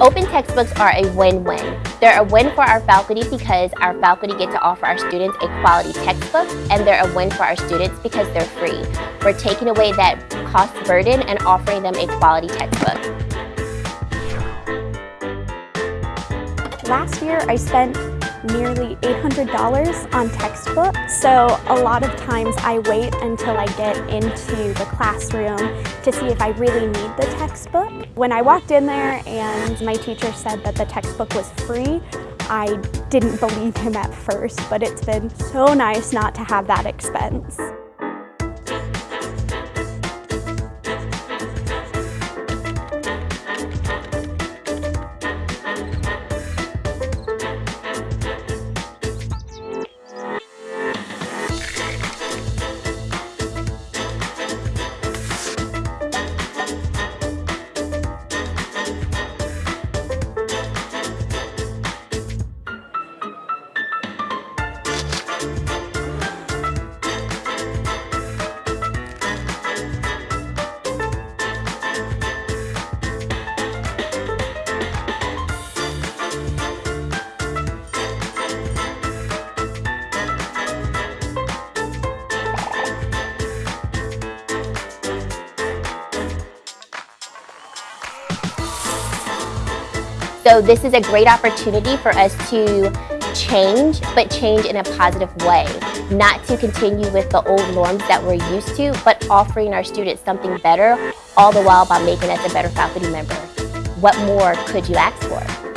Open textbooks are a win-win. They're a win for our faculty because our faculty get to offer our students a quality textbook, and they're a win for our students because they're free. We're taking away that cost burden and offering them a quality textbook. Last year, I spent nearly $800 on textbooks. So a lot of times I wait until I get into the classroom to see if I really need the textbook. When I walked in there and my teacher said that the textbook was free, I didn't believe him at first, but it's been so nice not to have that expense. So this is a great opportunity for us to change, but change in a positive way. Not to continue with the old norms that we're used to, but offering our students something better, all the while by making us a better faculty member. What more could you ask for?